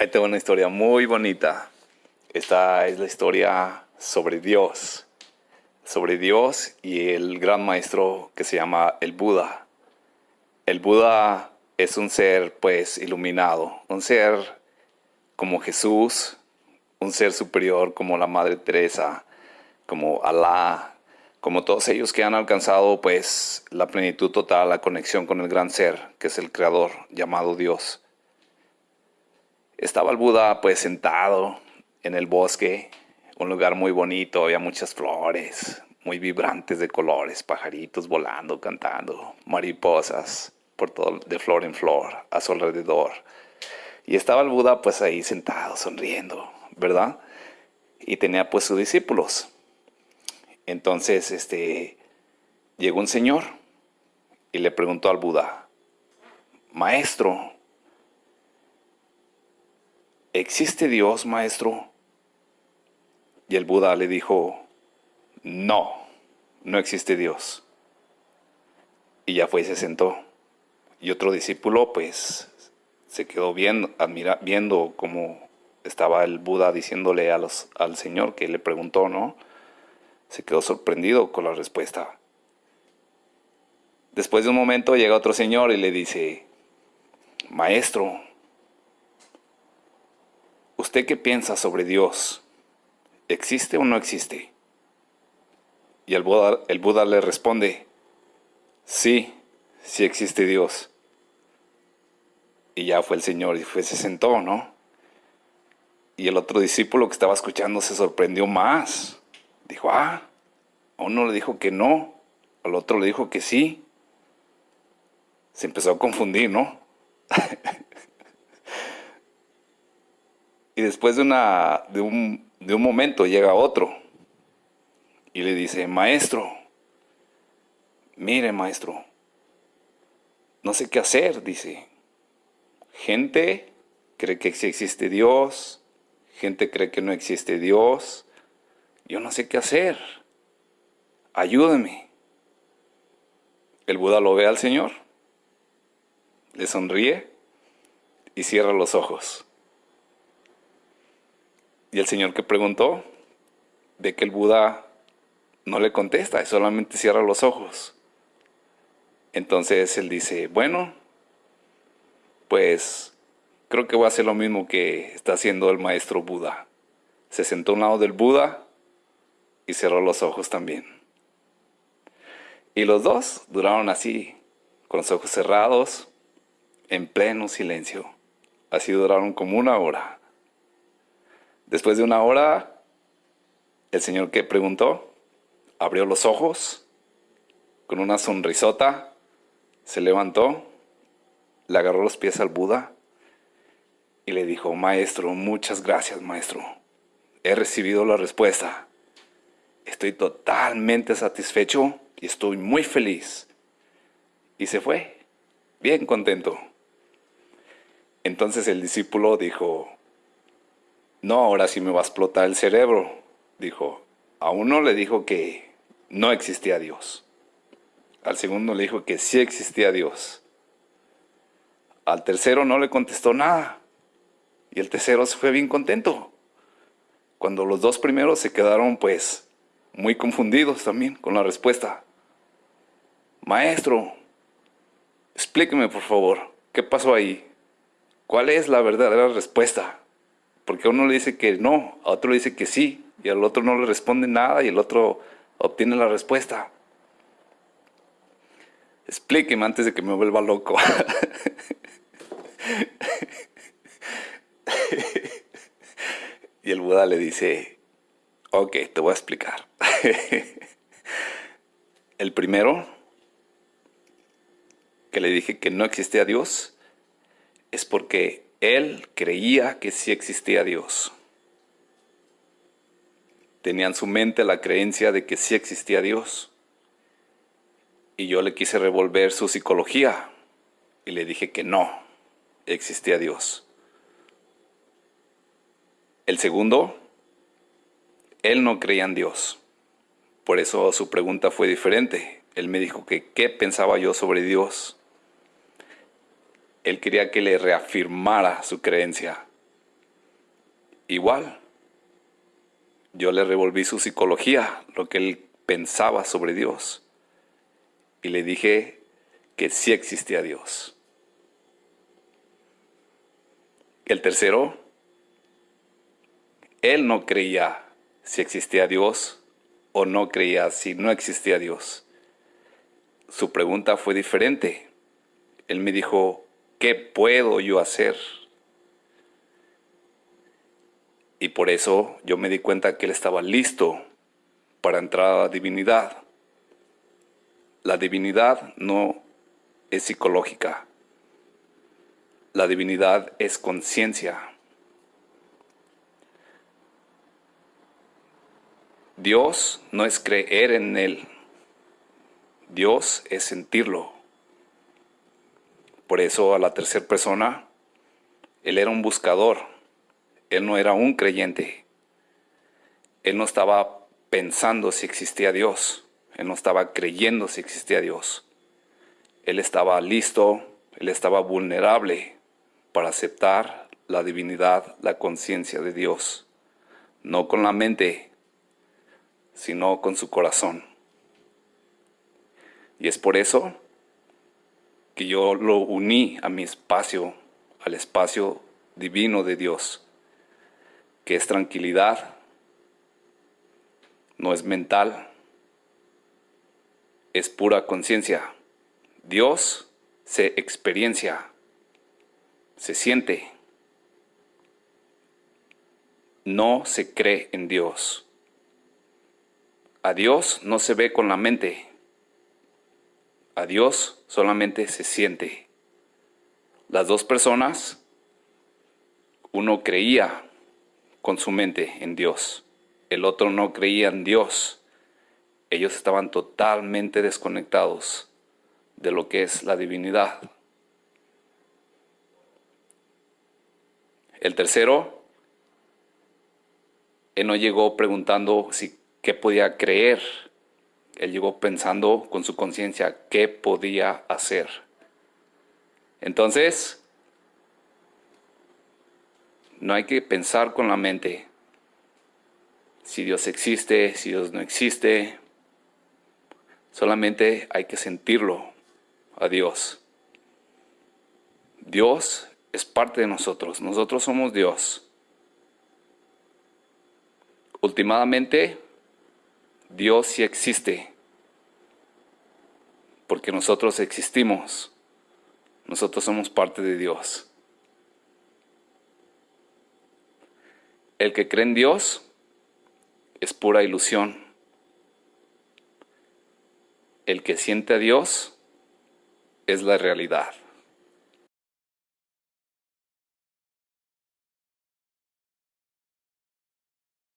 Ahí tengo una historia muy bonita. Esta es la historia sobre Dios. Sobre Dios y el gran maestro que se llama el Buda. El Buda es un ser pues iluminado, un ser como Jesús, un ser superior como la Madre Teresa, como Alá, como todos ellos que han alcanzado pues la plenitud total, la conexión con el gran ser, que es el creador llamado Dios. Estaba el Buda pues sentado en el bosque, un lugar muy bonito, había muchas flores, muy vibrantes de colores, pajaritos volando, cantando, mariposas por todo, de flor en flor, a su alrededor. Y estaba el Buda pues ahí sentado, sonriendo, ¿verdad? Y tenía pues sus discípulos. Entonces, este, llegó un señor y le preguntó al Buda, Maestro, ¿existe Dios, maestro? Y el Buda le dijo, no, no existe Dios. Y ya fue y se sentó. Y otro discípulo, pues, se quedó viendo, viendo cómo estaba el Buda diciéndole al Señor que le preguntó, ¿no? Se quedó sorprendido con la respuesta. Después de un momento llega otro señor y le dice, Maestro, ¿Usted qué piensa sobre Dios? ¿Existe o no existe? Y el Buda, el Buda le responde, sí, sí existe Dios. Y ya fue el Señor y fue, se sentó, ¿no? Y el otro discípulo que estaba escuchando se sorprendió más. Dijo, ah, a uno le dijo que no, al otro le dijo que sí. Se empezó a confundir, ¿no? Y después de, una, de, un, de un momento llega otro y le dice, maestro, mire maestro, no sé qué hacer, dice. Gente cree que existe Dios, gente cree que no existe Dios, yo no sé qué hacer, ayúdeme. El Buda lo ve al Señor, le sonríe y cierra los ojos. Y el señor que preguntó, ve que el Buda no le contesta, solamente cierra los ojos. Entonces él dice, bueno, pues creo que voy a hacer lo mismo que está haciendo el maestro Buda. Se sentó a un lado del Buda y cerró los ojos también. Y los dos duraron así, con los ojos cerrados, en pleno silencio. Así duraron como una hora. Después de una hora, el señor que preguntó abrió los ojos con una sonrisota, se levantó, le agarró los pies al Buda y le dijo, maestro, muchas gracias, maestro. He recibido la respuesta. Estoy totalmente satisfecho y estoy muy feliz. Y se fue, bien contento. Entonces el discípulo dijo, no, ahora sí me va a explotar el cerebro, dijo. A uno le dijo que no existía Dios. Al segundo le dijo que sí existía Dios. Al tercero no le contestó nada. Y el tercero se fue bien contento. Cuando los dos primeros se quedaron pues muy confundidos también con la respuesta. Maestro, explíqueme por favor, ¿qué pasó ahí? ¿Cuál es la verdadera respuesta? Porque uno le dice que no, a otro le dice que sí, y al otro no le responde nada y el otro obtiene la respuesta. Explíqueme antes de que me vuelva loco. y el Buda le dice, ok, te voy a explicar. el primero, que le dije que no existía Dios, es porque él creía que sí existía Dios. Tenía en su mente la creencia de que sí existía Dios. Y yo le quise revolver su psicología y le dije que no existía Dios. El segundo, él no creía en Dios. Por eso su pregunta fue diferente. Él me dijo que qué pensaba yo sobre Dios él quería que le reafirmara su creencia. igual. Yo le revolví su psicología, lo que él pensaba sobre Dios. Y le dije que sí existía Dios. El tercero, él no creía si existía Dios o no creía si no existía Dios. Su pregunta fue diferente. Él me dijo, ¿qué puedo yo hacer? Y por eso yo me di cuenta que él estaba listo para entrar a la divinidad. La divinidad no es psicológica. La divinidad es conciencia. Dios no es creer en Él. Dios es sentirlo. Por eso a la tercera persona, Él era un buscador. Él no era un creyente. Él no estaba pensando si existía Dios. Él no estaba creyendo si existía Dios. Él estaba listo, él estaba vulnerable para aceptar la divinidad, la conciencia de Dios. No con la mente, sino con su corazón. Y es por eso que yo lo uní a mi espacio, al espacio divino de Dios, que es tranquilidad, no es mental, es pura conciencia. Dios se experiencia, se siente, no se cree en Dios. A Dios no se ve con la mente, a Dios solamente se siente. Las dos personas, uno creía con su mente en Dios el otro no creía en Dios. Ellos estaban totalmente desconectados de lo que es la divinidad. El tercero, él no llegó preguntando si qué podía creer. Él llegó pensando con su conciencia qué podía hacer. Entonces, no hay que pensar con la mente, si Dios existe, si Dios no existe. Solamente hay que sentirlo a Dios. Dios es parte de nosotros, nosotros somos Dios. Últimamente, Dios sí existe, porque nosotros existimos, nosotros somos parte de Dios. El que cree en Dios, es pura ilusión. El que siente a Dios es la realidad.